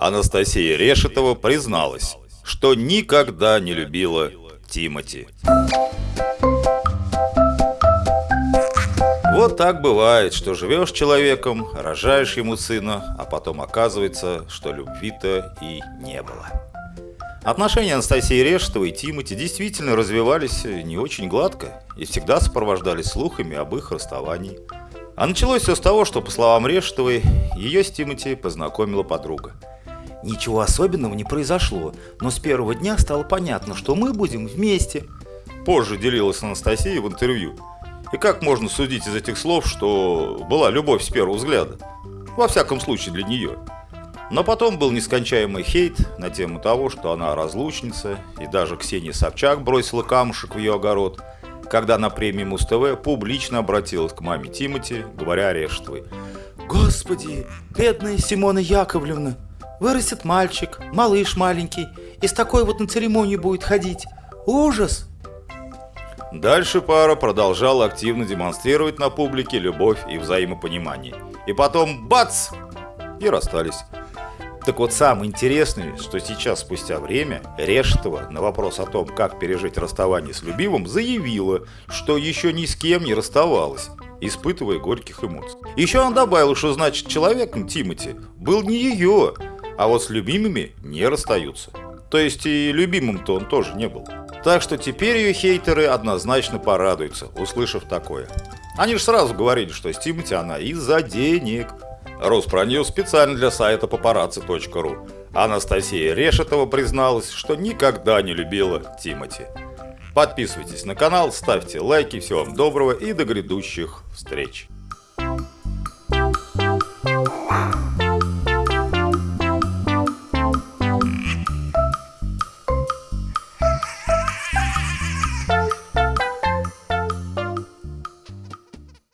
Анастасия Решетова призналась, что никогда не любила Тимати. Вот так бывает, что живешь человеком, рожаешь ему сына, а потом оказывается, что любви-то и не было. Отношения Анастасии Решетовой и Тимати действительно развивались не очень гладко и всегда сопровождались слухами об их расставании. А началось все с того, что, по словам Решетовой, ее с Тимати познакомила подруга – Ничего особенного не произошло, но с первого дня стало понятно, что мы будем вместе. Позже делилась Анастасия в интервью. И как можно судить из этих слов, что была любовь с первого взгляда? Во всяком случае для нее. Но потом был нескончаемый хейт на тему того, что она разлучница, и даже Ксения Собчак бросила камушек в ее огород, когда на премии Муз-ТВ публично обратилась к маме Тимати, говоря Орешетовой. «Господи, бедная Симона Яковлевна, Вырастет мальчик, малыш маленький, и с такой вот на церемонию будет ходить. Ужас!» Дальше пара продолжала активно демонстрировать на публике любовь и взаимопонимание. И потом бац! И расстались. Так вот, самое интересное, что сейчас, спустя время, Решетова на вопрос о том, как пережить расставание с любимым, заявила, что еще ни с кем не расставалась, испытывая горьких эмоций. Еще он добавил, что значит человеком Тимати был не ее, а вот с любимыми не расстаются. То есть и любимым-то он тоже не был. Так что теперь ее хейтеры однозначно порадуются, услышав такое. Они же сразу говорили, что с Тимати она из-за денег. Роспроньюз специально для сайта paparazzi.ru. Анастасия Решетова призналась, что никогда не любила Тимати. Подписывайтесь на канал, ставьте лайки, всего вам доброго и до грядущих встреч. Wow.